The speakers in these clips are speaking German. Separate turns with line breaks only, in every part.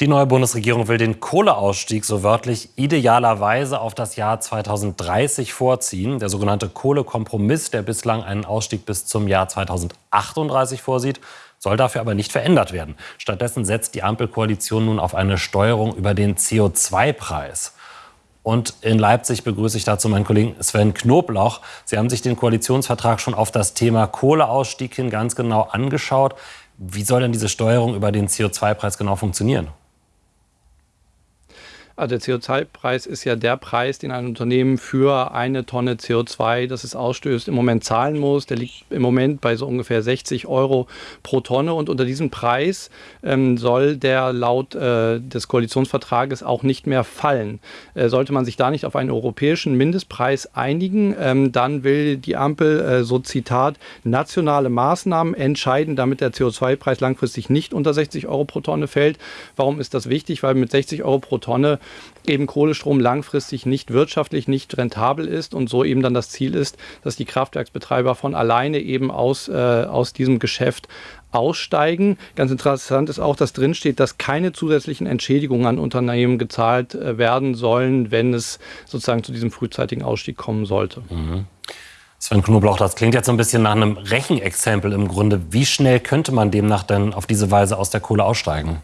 Die neue Bundesregierung will den Kohleausstieg so wörtlich idealerweise auf das Jahr 2030 vorziehen. Der sogenannte Kohlekompromiss, der bislang einen Ausstieg bis zum Jahr 2038 vorsieht, soll dafür aber nicht verändert werden. Stattdessen setzt die Ampelkoalition nun auf eine Steuerung über den CO2-Preis. Und in Leipzig begrüße ich dazu meinen Kollegen Sven Knoblauch. Sie haben sich den Koalitionsvertrag schon auf das Thema Kohleausstieg hin ganz genau angeschaut. Wie soll denn diese Steuerung über den CO2-Preis genau funktionieren?
Also der CO2-Preis ist ja der Preis, den ein Unternehmen für eine Tonne CO2, das es ausstößt, im Moment zahlen muss. Der liegt im Moment bei so ungefähr 60 Euro pro Tonne. Und unter diesem Preis ähm, soll der laut äh, des Koalitionsvertrages auch nicht mehr fallen. Äh, sollte man sich da nicht auf einen europäischen Mindestpreis einigen, ähm, dann will die Ampel, äh, so Zitat, nationale Maßnahmen entscheiden, damit der CO2-Preis langfristig nicht unter 60 Euro pro Tonne fällt. Warum ist das wichtig? Weil mit 60 Euro pro Tonne eben Kohlestrom langfristig nicht wirtschaftlich, nicht rentabel ist und so eben dann das Ziel ist, dass die Kraftwerksbetreiber von alleine eben aus, äh, aus diesem Geschäft aussteigen. Ganz interessant ist auch, dass drin steht, dass keine zusätzlichen Entschädigungen an Unternehmen gezahlt äh, werden sollen, wenn es sozusagen zu diesem frühzeitigen Ausstieg kommen sollte. Mhm.
Sven Knoblauch, das klingt jetzt so ein bisschen nach einem Rechenexempel im Grunde. Wie schnell könnte man demnach denn auf diese Weise aus der Kohle aussteigen?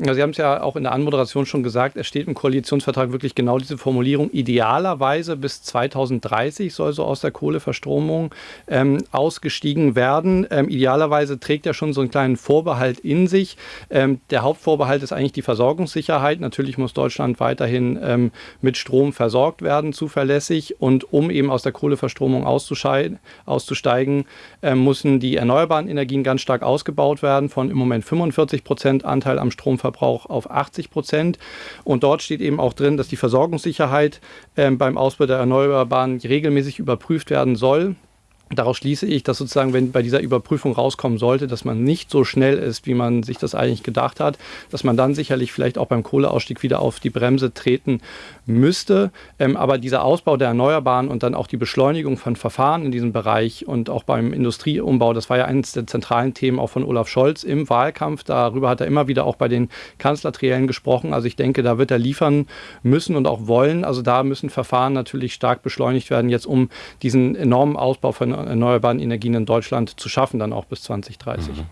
Sie haben es ja auch in der Anmoderation schon gesagt, es steht im Koalitionsvertrag wirklich genau diese Formulierung. Idealerweise bis 2030 soll so aus der Kohleverstromung ähm, ausgestiegen werden. Ähm, idealerweise trägt er schon so einen kleinen Vorbehalt in sich. Ähm, der Hauptvorbehalt ist eigentlich die Versorgungssicherheit. Natürlich muss Deutschland weiterhin ähm, mit Strom versorgt werden, zuverlässig. Und um eben aus der Kohleverstromung auszusteigen, äh, müssen die erneuerbaren Energien ganz stark ausgebaut werden, von im Moment 45 Prozent Anteil am Stromverbrauch Stromverbrauch auf 80 Prozent. Und dort steht eben auch drin, dass die Versorgungssicherheit äh, beim Ausbau der Erneuerbaren regelmäßig überprüft werden soll. Daraus schließe ich, dass sozusagen, wenn bei dieser Überprüfung rauskommen sollte, dass man nicht so schnell ist, wie man sich das eigentlich gedacht hat, dass man dann sicherlich vielleicht auch beim Kohleausstieg wieder auf die Bremse treten müsste. Ähm, aber dieser Ausbau der Erneuerbaren und dann auch die Beschleunigung von Verfahren in diesem Bereich und auch beim Industrieumbau, das war ja eines der zentralen Themen auch von Olaf Scholz im Wahlkampf. Darüber hat er immer wieder auch bei den Kanzlertriellen gesprochen. Also ich denke, da wird er liefern müssen und auch wollen. Also da müssen Verfahren natürlich stark beschleunigt werden, jetzt um diesen enormen Ausbau von erneuerbaren Energien in Deutschland zu schaffen, dann auch bis 2030. Mhm.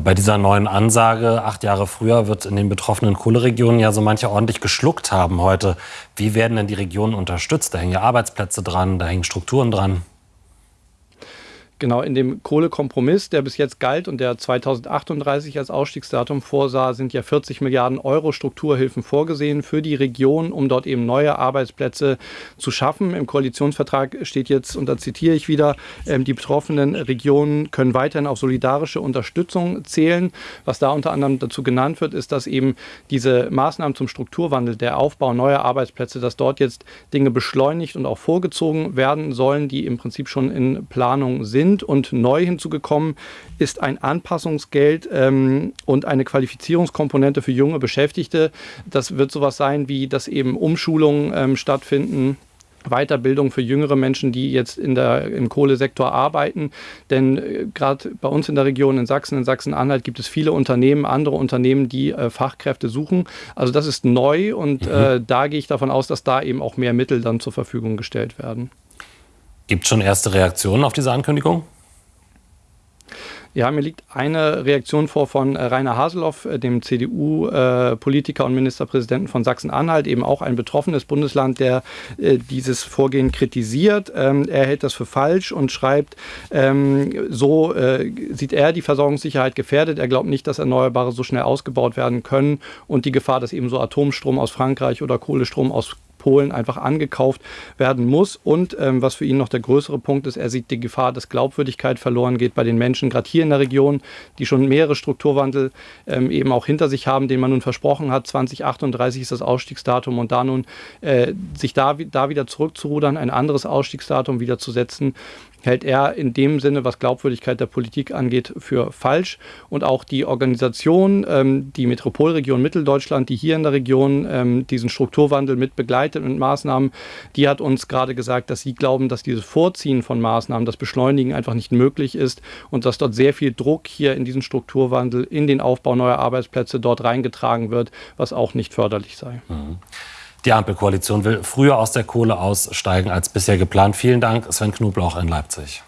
Bei dieser neuen Ansage, acht Jahre früher, wird in den betroffenen Kohleregionen ja so manche ordentlich geschluckt haben heute. Wie werden denn die Regionen unterstützt? Da hängen ja Arbeitsplätze dran, da hängen Strukturen dran.
Genau, in dem Kohlekompromiss, der bis jetzt galt und der 2038 als Ausstiegsdatum vorsah, sind ja 40 Milliarden Euro Strukturhilfen vorgesehen für die Region, um dort eben neue Arbeitsplätze zu schaffen. Im Koalitionsvertrag steht jetzt, und da zitiere ich wieder, ähm, die betroffenen Regionen können weiterhin auf solidarische Unterstützung zählen. Was da unter anderem dazu genannt wird, ist, dass eben diese Maßnahmen zum Strukturwandel, der Aufbau neuer Arbeitsplätze, dass dort jetzt Dinge beschleunigt und auch vorgezogen werden sollen, die im Prinzip schon in Planung sind sind. Und neu hinzugekommen ist ein Anpassungsgeld ähm, und eine Qualifizierungskomponente für junge Beschäftigte. Das wird sowas sein, wie dass eben Umschulungen ähm, stattfinden. Weiterbildung für jüngere Menschen, die jetzt in der, im Kohlesektor arbeiten. Denn äh, gerade bei uns in der Region in Sachsen, in Sachsen-Anhalt, gibt es viele Unternehmen, andere Unternehmen, die äh, Fachkräfte suchen. Also das ist neu und mhm. äh, da gehe ich davon aus, dass da eben auch mehr Mittel dann zur Verfügung gestellt werden.
Gibt es schon erste Reaktionen auf diese Ankündigung?
Ja, mir liegt eine Reaktion vor von äh, Rainer Haseloff, äh, dem CDU-Politiker und Ministerpräsidenten von Sachsen-Anhalt, eben auch ein betroffenes Bundesland, der äh, dieses Vorgehen kritisiert. Ähm, er hält das für falsch und schreibt, ähm, so sieht er die Versorgungssicherheit gefährdet. Er glaubt nicht, dass Erneuerbare so schnell ausgebaut werden können und die Gefahr, dass eben so Atomstrom aus Frankreich oder Kohlestrom aus Polen einfach angekauft werden muss. Und ähm, was für ihn noch der größere Punkt ist, er sieht die Gefahr, dass Glaubwürdigkeit verloren geht bei den Menschen, gerade hier in der Region, die schon mehrere Strukturwandel ähm, eben auch hinter sich haben, den man nun versprochen hat. 2038 ist das Ausstiegsdatum und da nun äh, sich da, da wieder zurückzurudern, ein anderes Ausstiegsdatum wieder zu setzen, hält er in dem Sinne, was Glaubwürdigkeit der Politik angeht, für falsch. Und auch die Organisation, ähm, die Metropolregion Mitteldeutschland, die hier in der Region ähm, diesen Strukturwandel mit begleitet und Maßnahmen, die hat uns gerade gesagt, dass sie glauben, dass dieses Vorziehen von Maßnahmen, das Beschleunigen einfach nicht möglich ist und dass dort sehr viel Druck hier in diesen Strukturwandel, in den Aufbau neuer Arbeitsplätze dort reingetragen wird, was auch nicht förderlich sei. Mhm.
Die Ampelkoalition will früher aus der Kohle aussteigen als bisher geplant. Vielen Dank, Sven Knoblauch in Leipzig.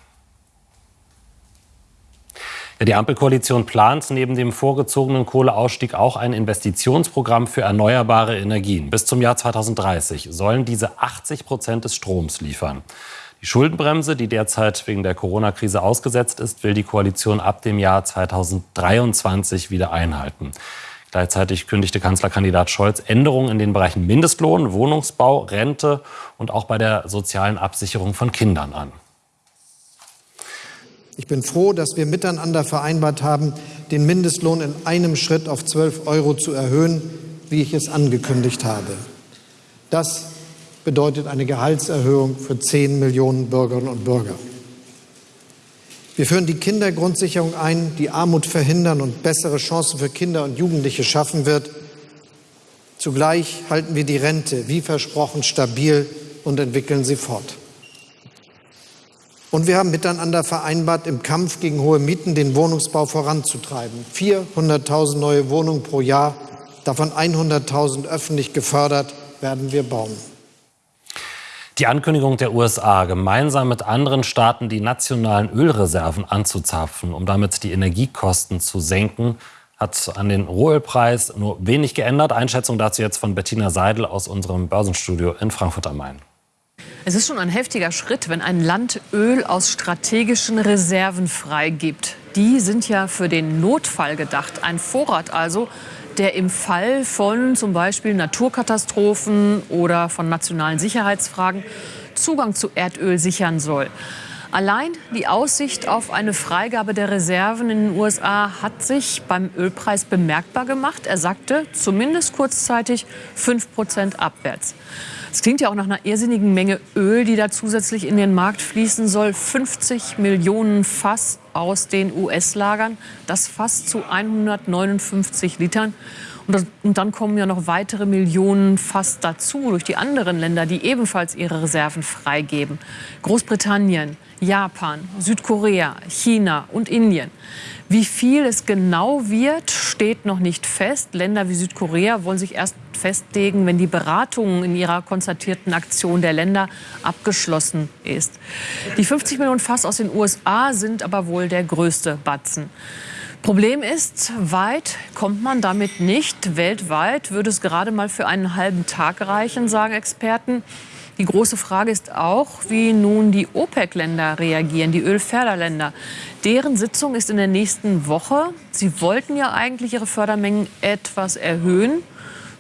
Die Ampelkoalition plant neben dem vorgezogenen Kohleausstieg auch ein Investitionsprogramm für erneuerbare Energien. Bis zum Jahr 2030 sollen diese 80 Prozent des Stroms liefern. Die Schuldenbremse, die derzeit wegen der Corona-Krise ausgesetzt ist, will die Koalition ab dem Jahr 2023 wieder einhalten. Gleichzeitig kündigte Kanzlerkandidat Scholz Änderungen in den Bereichen Mindestlohn, Wohnungsbau, Rente und auch bei der sozialen Absicherung von Kindern an.
Ich bin froh, dass wir miteinander vereinbart haben, den Mindestlohn in einem Schritt auf 12 Euro zu erhöhen, wie ich es angekündigt habe. Das bedeutet eine Gehaltserhöhung für 10 Millionen Bürgerinnen und Bürger. Wir führen die Kindergrundsicherung ein, die Armut verhindern und bessere Chancen für Kinder und Jugendliche schaffen wird. Zugleich halten wir die Rente, wie versprochen, stabil und entwickeln sie fort. Und wir haben miteinander vereinbart, im Kampf gegen hohe Mieten den Wohnungsbau voranzutreiben. 400.000 neue Wohnungen pro Jahr, davon 100.000 öffentlich gefördert, werden wir bauen.
Die Ankündigung der USA, gemeinsam mit anderen Staaten die nationalen Ölreserven anzuzapfen, um damit die Energiekosten zu senken, hat an den Rohölpreis nur wenig geändert. Einschätzung dazu jetzt von Bettina Seidel aus unserem Börsenstudio in Frankfurt am Main.
Es ist schon ein heftiger Schritt, wenn ein Land Öl aus strategischen Reserven freigibt. Die sind ja für den Notfall gedacht. Ein Vorrat also, der im Fall von zum Beispiel Naturkatastrophen oder von nationalen Sicherheitsfragen Zugang zu Erdöl sichern soll. Allein die Aussicht auf eine Freigabe der Reserven in den USA hat sich beim Ölpreis bemerkbar gemacht. Er sagte zumindest kurzzeitig 5 Prozent abwärts. Es klingt ja auch nach einer irrsinnigen Menge Öl, die da zusätzlich in den Markt fließen soll. 50 Millionen Fass aus den US-Lagern, das Fass zu 159 Litern. Und, das, und, dann kommen ja noch weitere Millionen fast dazu durch die anderen Länder, die ebenfalls ihre Reserven freigeben. Großbritannien, Japan, Südkorea, China und Indien. Wie viel es genau wird, steht noch nicht fest. Länder wie Südkorea wollen sich erst festlegen, wenn die Beratung in ihrer konzertierten Aktion der Länder abgeschlossen ist. Die 50 Millionen Fass aus den USA sind aber wohl der größte Batzen. Problem ist, weit kommt man damit nicht. Weltweit würde es gerade mal für einen halben Tag reichen, sagen Experten. Die große Frage ist auch, wie nun die OPEC-Länder reagieren, die Ölförderländer. Deren Sitzung ist in der nächsten Woche. Sie wollten ja eigentlich ihre Fördermengen etwas erhöhen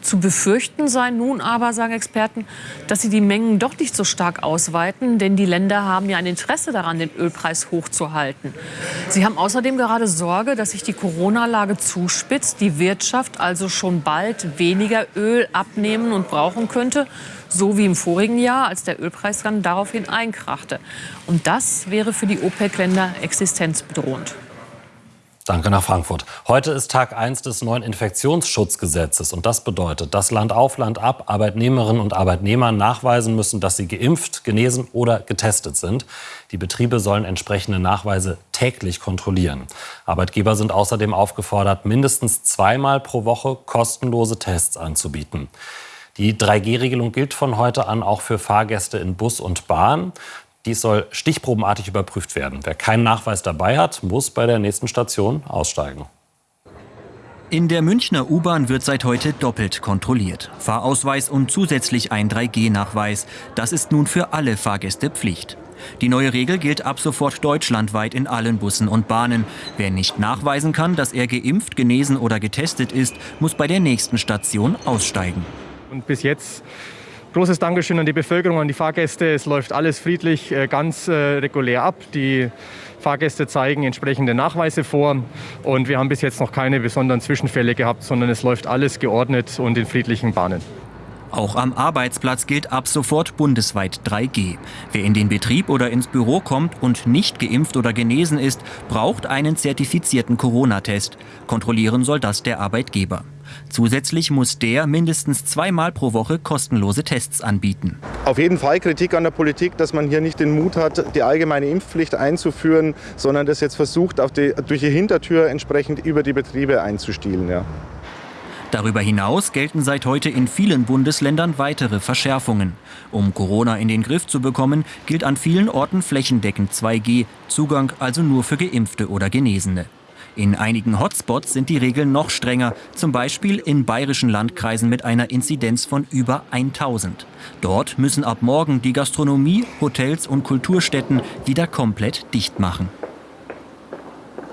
zu befürchten sei nun aber, sagen Experten, dass sie die Mengen doch nicht so stark ausweiten, denn die Länder haben ja ein Interesse daran, den Ölpreis hochzuhalten. Sie haben außerdem gerade Sorge, dass sich die Corona-Lage zuspitzt, die Wirtschaft also schon bald weniger Öl abnehmen und brauchen könnte, so wie im vorigen Jahr, als der Ölpreis dann daraufhin einkrachte. Und das wäre für die OPEC-Länder existenzbedrohend.
Danke nach Frankfurt. Heute ist Tag 1 des neuen Infektionsschutzgesetzes. Und das bedeutet, dass Land auf Land ab Arbeitnehmerinnen und Arbeitnehmer nachweisen müssen, dass sie geimpft, genesen oder getestet sind. Die Betriebe sollen entsprechende Nachweise täglich kontrollieren. Arbeitgeber sind außerdem aufgefordert, mindestens zweimal pro Woche kostenlose Tests anzubieten. Die 3G-Regelung gilt von heute an auch für Fahrgäste in Bus und Bahn. Dies soll stichprobenartig überprüft werden. Wer keinen Nachweis dabei hat, muss bei der nächsten Station aussteigen.
In der Münchner U-Bahn wird seit heute doppelt kontrolliert. Fahrausweis und zusätzlich ein 3G-Nachweis. Das ist nun für alle Fahrgäste Pflicht. Die neue Regel gilt ab sofort deutschlandweit in allen Bussen und Bahnen. Wer nicht nachweisen kann, dass er geimpft, genesen oder getestet ist, muss bei der nächsten Station aussteigen.
Und bis jetzt Großes Dankeschön an die Bevölkerung, an die Fahrgäste. Es läuft alles friedlich, äh, ganz äh, regulär ab. Die Fahrgäste zeigen entsprechende Nachweise vor und wir haben bis jetzt noch keine besonderen Zwischenfälle gehabt, sondern es läuft alles geordnet und in friedlichen Bahnen.
Auch am Arbeitsplatz gilt ab sofort bundesweit 3G. Wer in den Betrieb oder ins Büro kommt und nicht geimpft oder genesen ist, braucht einen zertifizierten Corona-Test. Kontrollieren soll das der Arbeitgeber. Zusätzlich muss der mindestens zweimal pro Woche kostenlose Tests anbieten.
Auf jeden Fall Kritik an der Politik, dass man hier nicht den Mut hat, die allgemeine Impfpflicht einzuführen, sondern das jetzt versucht, die, durch die Hintertür entsprechend über die Betriebe einzustielen. Ja.
Darüber hinaus gelten seit heute in vielen Bundesländern weitere Verschärfungen. Um Corona in den Griff zu bekommen, gilt an vielen Orten flächendeckend 2G, Zugang also nur für Geimpfte oder Genesene. In einigen Hotspots sind die Regeln noch strenger, zum Beispiel in bayerischen Landkreisen mit einer Inzidenz von über 1000. Dort müssen ab morgen die Gastronomie, Hotels und Kulturstätten wieder komplett dicht machen.